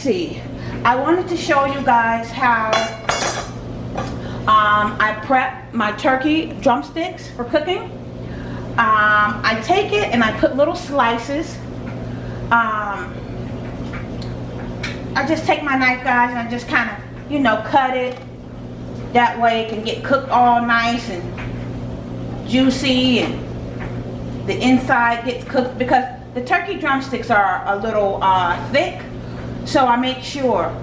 see. I wanted to show you guys how um, I prep my turkey drumsticks for cooking. Um, I take it and I put little slices. Um, I just take my knife guys and I just kind of, you know, cut it. That way it can get cooked all nice and juicy and the inside gets cooked because the turkey drumsticks are a little uh, thick. So I make sure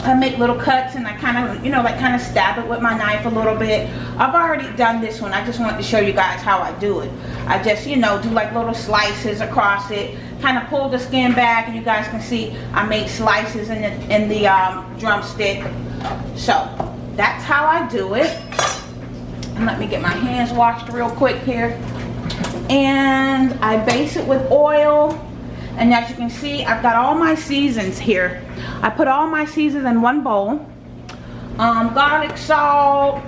I make little cuts and I kind of, you know, like kind of stab it with my knife a little bit. I've already done this one. I just wanted to show you guys how I do it. I just, you know, do like little slices across it. Kind of pull the skin back and you guys can see I make slices in the, in the um, drumstick. So, that's how I do it. And let me get my hands washed real quick here. And I base it with oil and as you can see, I've got all my seasons here. I put all my seasons in one bowl. Um, garlic, salt,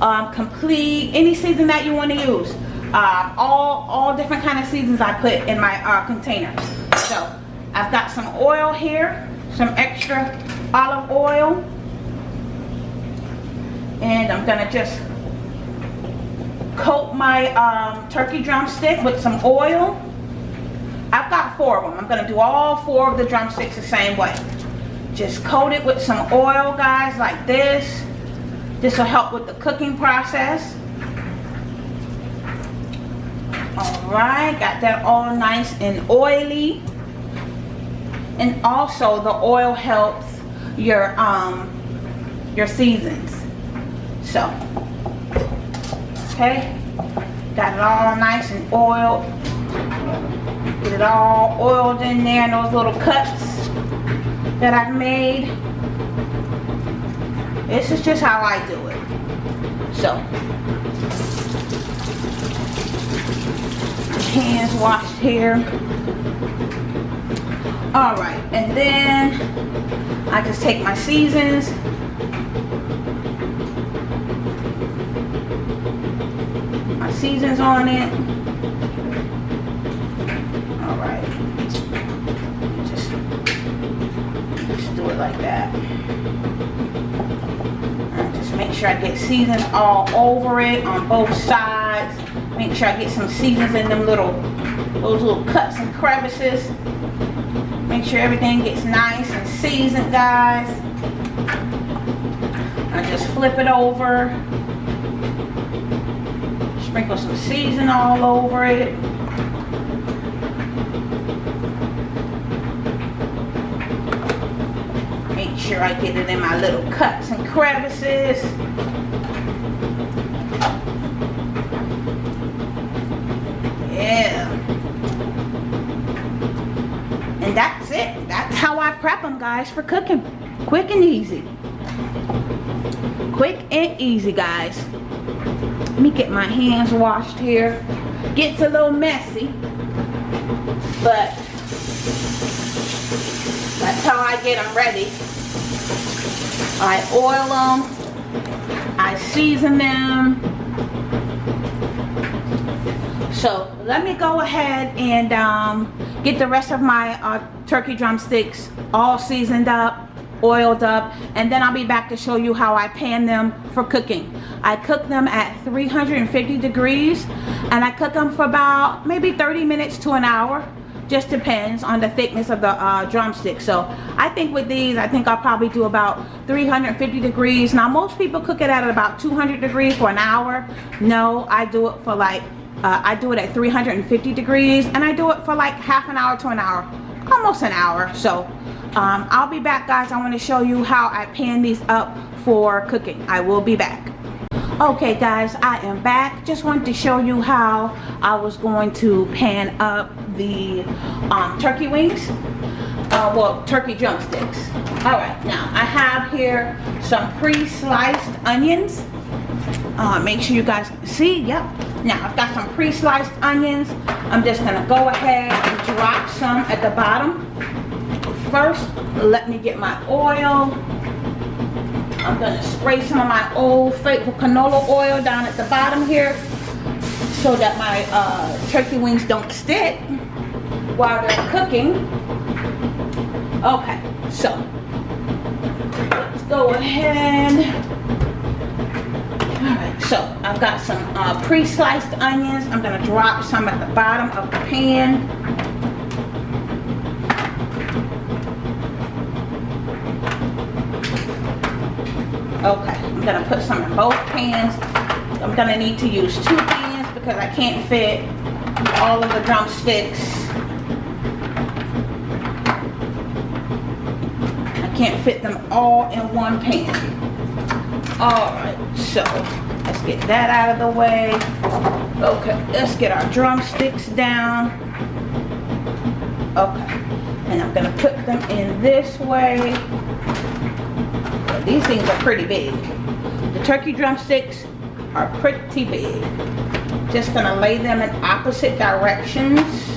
um, complete, any season that you want to use. Uh, all, all different kind of seasons I put in my uh, container. So, I've got some oil here, some extra olive oil. And I'm going to just coat my um, turkey drumstick with some oil. I've got four of them. I'm going to do all four of the drumsticks the same way. Just coat it with some oil, guys, like this. This will help with the cooking process. Alright, got that all nice and oily. And also the oil helps your um your seasons. So okay, got it all nice and oiled. Get it all oiled in there and those little cuts that I've made. This is just how I do it. So, hands washed here. Alright, and then I just take my seasons. My seasons on it. Like that. Just make sure I get seasons all over it on both sides. Make sure I get some seasons in them little, those little cuts and crevices. Make sure everything gets nice and seasoned, guys. I just flip it over. Sprinkle some season all over it. Sure I get it in my little cuts and crevices. Yeah. And that's it. That's how I prep them, guys, for cooking. Quick and easy. Quick and easy, guys. Let me get my hands washed here. Gets a little messy, but that's how I get them ready. I oil them. I season them. So let me go ahead and um, get the rest of my uh, turkey drumsticks all seasoned up, oiled up, and then I'll be back to show you how I pan them for cooking. I cook them at 350 degrees and I cook them for about maybe 30 minutes to an hour just depends on the thickness of the uh, drumstick. So I think with these I think I'll probably do about 350 degrees. Now most people cook it at about 200 degrees for an hour. No I do it for like uh, I do it at 350 degrees and I do it for like half an hour to an hour almost an hour. So um, I'll be back guys. I want to show you how I pan these up for cooking. I will be back. Okay guys I am back. Just wanted to show you how I was going to pan up the um, turkey wings? Uh, well turkey drumsticks. All right now I have here some pre-sliced onions. Uh, make sure you guys see yep. Now I've got some pre-sliced onions. I'm just gonna go ahead and drop some at the bottom. First let me get my oil. I'm gonna spray some of my old faithful canola oil down at the bottom here so that my uh, turkey wings don't stick while they're cooking. Okay, So, let's go ahead. Alright, so I've got some uh, pre-sliced onions. I'm to drop some at the bottom of the pan. Okay, I'm to put some in both pans. I'm to need to use two pans because I can't fit all of the drumsticks. I can't fit them all in one pan. Alright, so let's get that out of the way. Okay, let's get our drumsticks down. Okay, and I'm gonna put them in this way. These things are pretty big. The turkey drumsticks are pretty big. Just gonna lay them in opposite directions.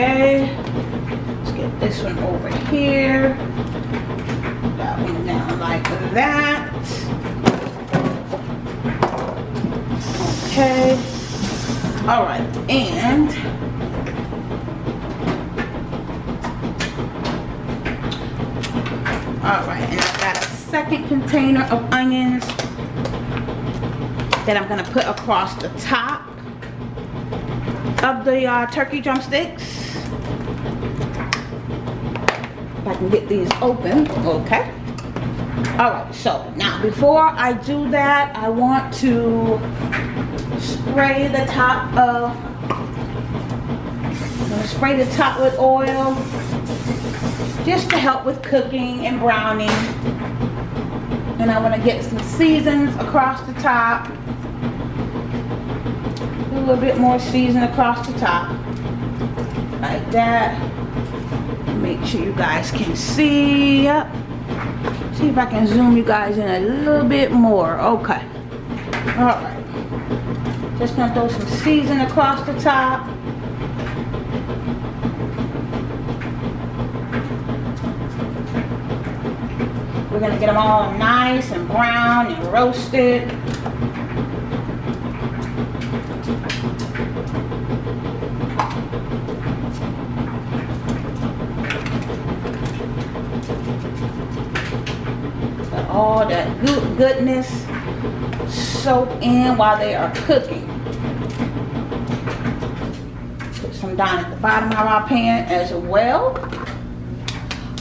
Okay, let's get this one over here. That one down like that. Okay. All right, and all right, and I've got a second container of onions that I'm gonna put across the top of the uh, turkey drumsticks. If I can get these open, okay. All right, so now before I do that, I want to spray the top of, I'm gonna spray the top with oil just to help with cooking and browning. And I want to get some seasons across the top. A little bit more season across the top. Like that. Make sure you guys can see. Yep. See if I can zoom you guys in a little bit more. Okay. Alright. Just gonna throw some season across the top. We're gonna get them all nice and brown and roasted. All that good goodness soak in while they are cooking. Put some down at the bottom of our pan as well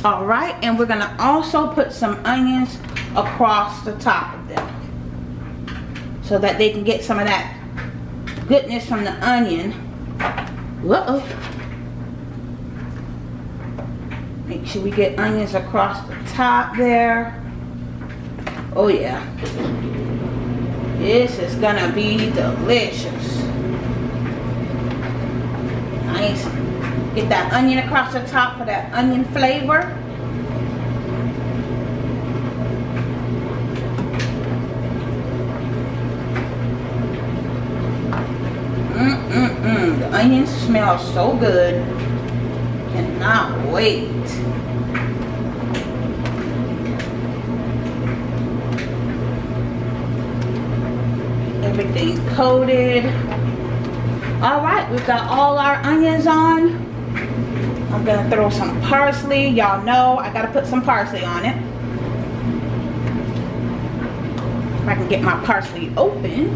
all right and we're gonna also put some onions across the top of them so that they can get some of that goodness from the onion -oh. make sure we get onions across the top there oh yeah this is gonna be delicious nice Get that onion across the top for that onion flavor. Mm-mm-mm. The onions smell so good. Cannot wait. Coated. All right, we've got all our onions on. I'm gonna throw some parsley. Y'all know I gotta put some parsley on it. If I can get my parsley open.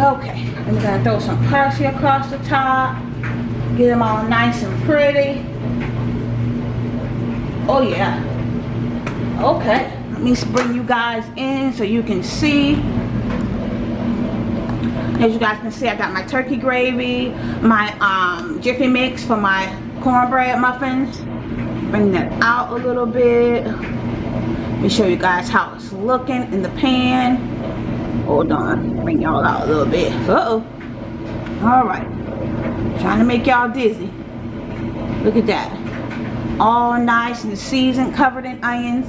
Okay, I'm gonna throw some parsley across the top. Get them all nice and pretty. Oh yeah. Okay, let me bring you guys in so you can see as you guys can see, I got my turkey gravy, my um, Jiffy Mix for my cornbread muffins. Bring that out a little bit. Let me show you guys how it's looking in the pan. Hold on, bring y'all out a little bit. Uh-oh. Alright. Trying to make y'all dizzy. Look at that. All nice and seasoned, covered in onions.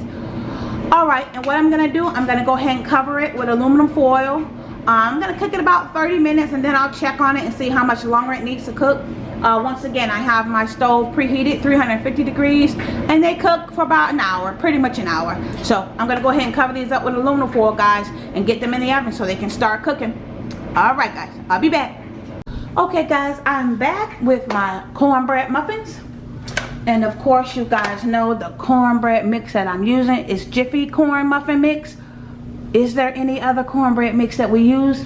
Alright, and what I'm to do, I'm to go ahead and cover it with aluminum foil. I'm going to cook it about 30 minutes and then I'll check on it and see how much longer it needs to cook. Uh, once again, I have my stove preheated 350 degrees and they cook for about an hour, pretty much an hour. So I'm to go ahead and cover these up with aluminum foil, guys, and get them in the oven so they can start cooking. all right guys i'll be back okay guys i'm back with my cornbread muffins and of course you guys know the cornbread mix that i'm using is jiffy corn muffin mix is there any other cornbread mix that we use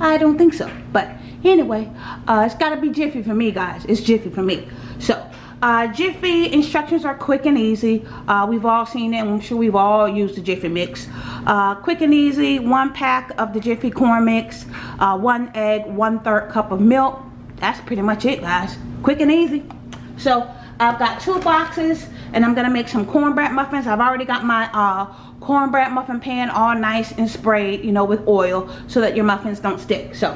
i don't think so but anyway uh, it's got to be jiffy for me guys it's jiffy for me so uh, Jiffy instructions are quick and easy. Uh, we've all seen it. I'm sure we've all used the Jiffy mix. Uh, quick and easy, one pack of the Jiffy corn mix, uh, one egg, one third cup of milk. That's pretty much it, guys. Quick and easy. So I've got two boxes and I'm gonna make some cornbread muffins. I've already got my uh, cornbread muffin pan all nice and sprayed, you know, with oil so that your muffins don't stick. So,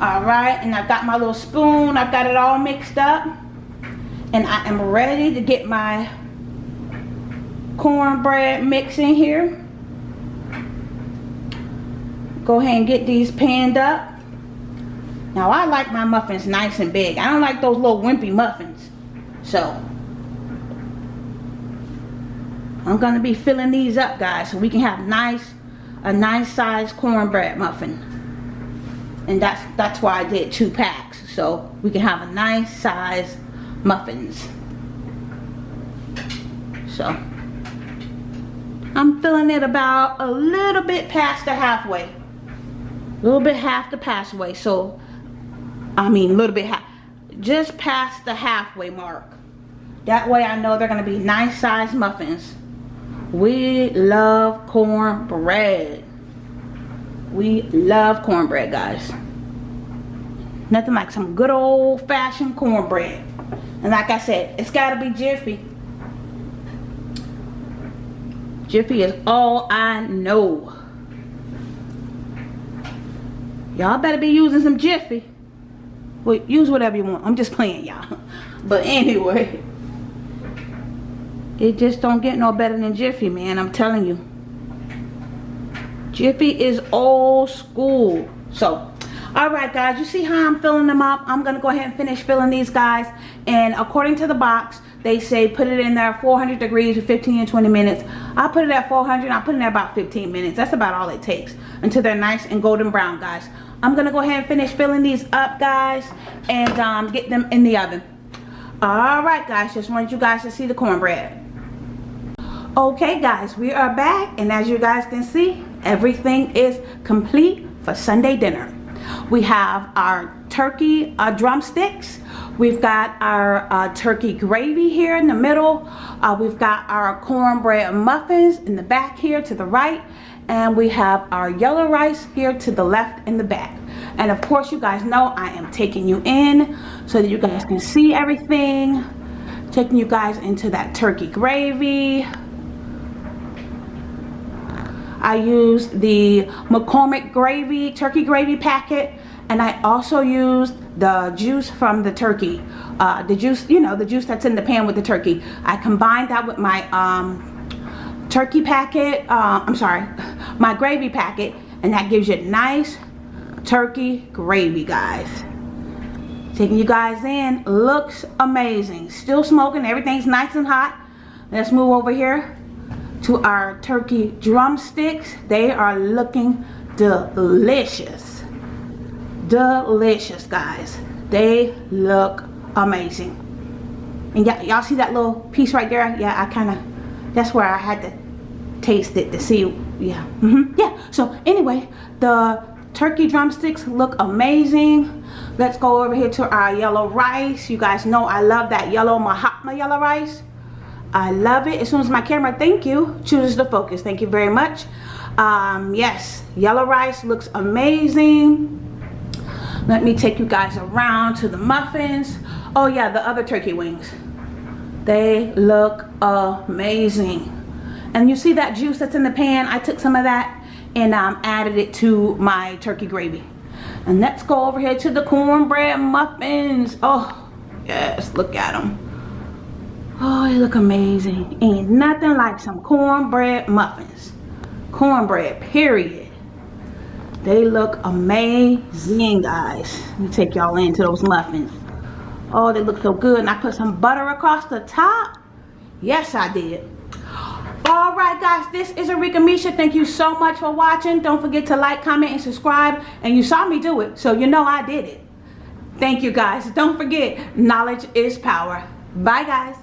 all right, and I've got my little spoon. I've got it all mixed up and I am ready to get my cornbread mix in here go ahead and get these panned up now I like my muffins nice and big I don't like those little wimpy muffins so I'm gonna be filling these up guys so we can have nice a nice size cornbread muffin and that's that's why I did two packs so we can have a nice size muffins. So, I'm filling it about a little bit past the halfway. A little bit half the passway. So, I mean, a little bit half. Just past the halfway mark. That way I know they're going to be nice sized muffins. We love cornbread. We love cornbread, guys. Nothing like some good old fashioned cornbread. And like I said, it's got to be Jiffy. Jiffy is all I know. Y'all better be using some Jiffy. Well, use whatever you want. I'm just playing, y'all. But anyway. It just don't get no better than Jiffy, man. I'm telling you. Jiffy is old school. So, all right guys you see how i'm filling them up i'm gonna go ahead and finish filling these guys and according to the box they say put it in there 400 degrees for 15 and 20 minutes i put it at 400 i put it in there about 15 minutes that's about all it takes until they're nice and golden brown guys i'm gonna go ahead and finish filling these up guys and um, get them in the oven all right guys just wanted you guys to see the cornbread okay guys we are back and as you guys can see everything is complete for sunday dinner we have our turkey uh, drumsticks. We've got our uh, turkey gravy here in the middle. Uh, we've got our cornbread muffins in the back here to the right. And we have our yellow rice here to the left in the back. And of course, you guys know I am taking you in so that you guys can see everything. Taking you guys into that turkey gravy. I used the McCormick gravy, turkey gravy packet. And I also used the juice from the turkey. Uh, the juice, you know, the juice that's in the pan with the turkey. I combined that with my um, turkey packet. Uh, I'm sorry, my gravy packet. And that gives you a nice turkey gravy, guys. Taking you guys in. Looks amazing. Still smoking. Everything's nice and hot. Let's move over here to our turkey drumsticks. They are looking delicious. Delicious, guys. They look amazing. And y'all see that little piece right there? Yeah, I kind of, that's where I had to taste it to see, yeah. Mm -hmm. Yeah, so anyway, the turkey drumsticks look amazing. Let's go over here to our yellow rice. You guys know I love that yellow Mahatma yellow rice. I love it. As soon as my camera, thank you, chooses to focus. Thank you very much. Um, yes, yellow rice looks amazing. Let me take you guys around to the muffins. Oh yeah, the other turkey wings. They look amazing. And you see that juice that's in the pan? I took some of that and um, added it to my turkey gravy. And let's go over here to the cornbread muffins. Oh, yes, look at them. Oh, they look amazing. Ain't nothing like some cornbread muffins. Cornbread, period. They look amazing, guys. Let me take y'all into those muffins. Oh, they look so good. And I put some butter across the top. Yes, I did. All right, guys, this is Arika Misha. Thank you so much for watching. Don't forget to like, comment, and subscribe. And you saw me do it, so you know I did it. Thank you, guys. Don't forget, knowledge is power. Bye, guys.